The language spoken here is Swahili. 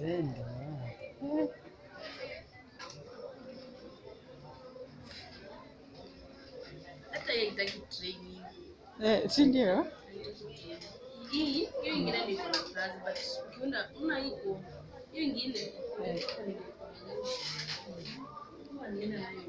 Eh, ndio. Hata hiyo itaki training Eh, si ndio? hii hiyo ingine ni kuna kazi but ukiona una hiyo hiyo ingine Eh. Huwa nienda nayo